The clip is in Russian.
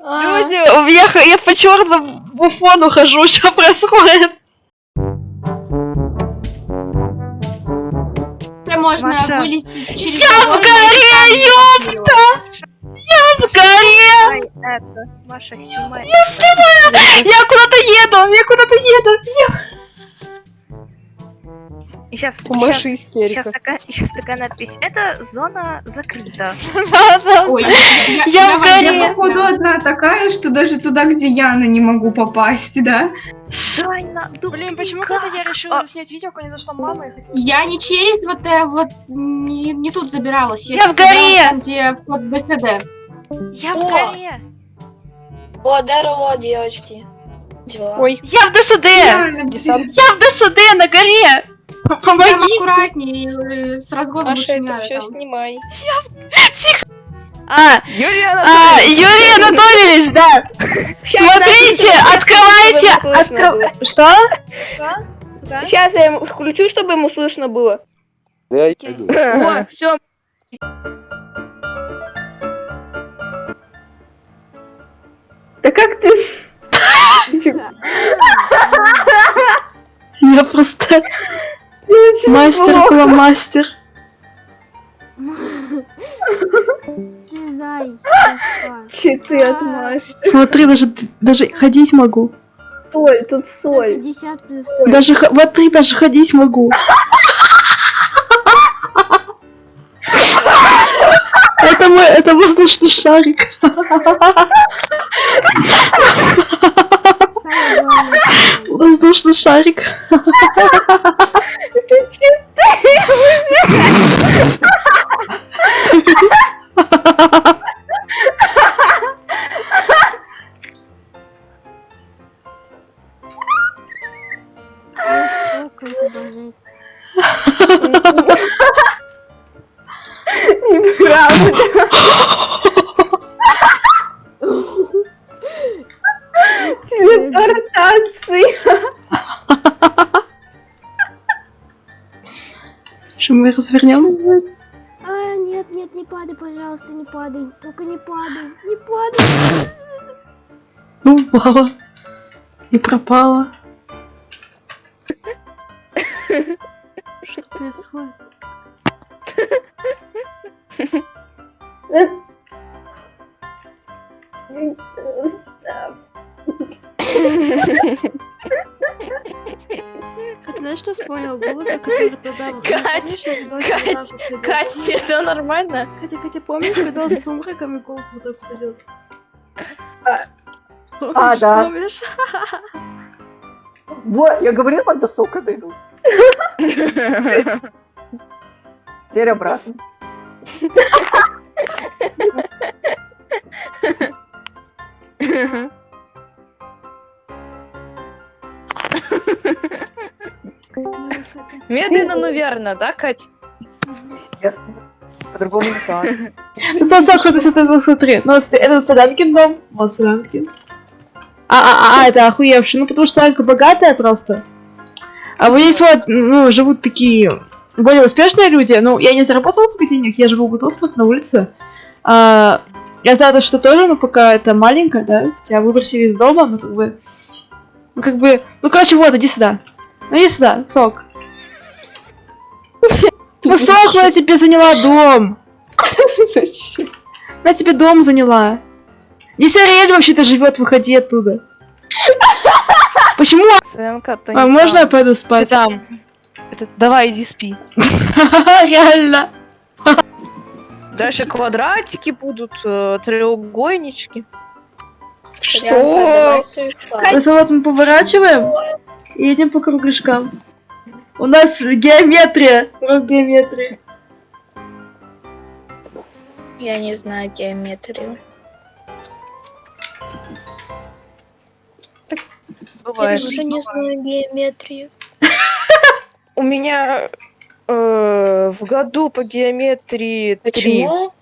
А, Люди, х- я по черному буфону хожу, что происходит? Это можно Маша. вылезти через Я в горе, камень. В горе! Это. Маша, снимай. Я куда-то еду, я куда-то еду. И сейчас, У Маши сейчас, истерика. такая, сейчас такая надпись. Это зона закрыта. Да, да. Ой, я, я, Я в в- горе. я Походу такая, что даже туда, где Яна, не могу попасть, да? Дай на Блин, почему когда я решила снять видео, ко мне зашла мама и хотела... Я не через вот э, вот не, не тут забиралась. Я в забиралась горе. там, где под БСД. Я в О! горе. О, здорово, девочки. Дела. Ой, Я в ДСД. Яна. Я в ДСД на горе. Там Помоги. аккуратнее, э, с разгоном Маша, больше не это надо. все там. снимай. А, Юрий а, Юрий Анатольевич, да. Смотрите, открывайте. откры- Что? Сейчас я ему включу, чтобы ему слышно было. О, все. Да как ты? Я просто мастер Читы от Маши. Смотри, даже даже ходить могу. Соль, тут соль. 150 плюс 100. Даже смотри, даже ходить могу. Это мой, это воздушный шарик. Воздушный шарик. Это божество. Неправда. Телепортации. Что мы развернем? А, нет, нет, не падай, пожалуйста, не падай. Только не падай, не падай. Ну, упала. И пропала. Что происходит? Ты знаешь, что вспомнил? Как это закладывал. Кать, Кать, Кать, тебе это нормально? Катя, Катя, помнишь, когда он с сумраками голову вот так ходил? А, да. Помнишь? Вот, я говорил, вам до сока дойду. Теперь обратно. Медленно, но верно, да, Кать? Естественно. По-другому никак. Сам, сам, смотри, смотри, смотри. Ну, это Саданкин дом. Вот Саданкин. А, а, а, это охуевший. Ну, потому что Саданка богатая просто. А вот здесь вот, ну, живут такие более успешные люди. Ну, я не заработала пока денег, я живу вот тут вот на улице. А, я знаю, то, что тоже, ну, пока это маленько, да, тебя выбросили из дома, ну, как бы... Ну, как бы... Ну, короче, вот, иди сюда. Ну, иди сюда, сок. Ну, сок, ну, я тебе заняла дом. Она тебе дом заняла. Здесь Ариэль вообще-то живет, выходи оттуда. Почему? Сэмка, ты А можно я пойду Ты спать? там. Это, давай, иди спи. Реально. Дальше квадратики будут, э, треугольнички. Что? Вот мы поворачиваем и едем по кругляшкам. У нас геометрия. Урок геометрии. Я не знаю геометрию. Бывает. не знаю геометрию. У меня э, в году по геометрии три. Почему?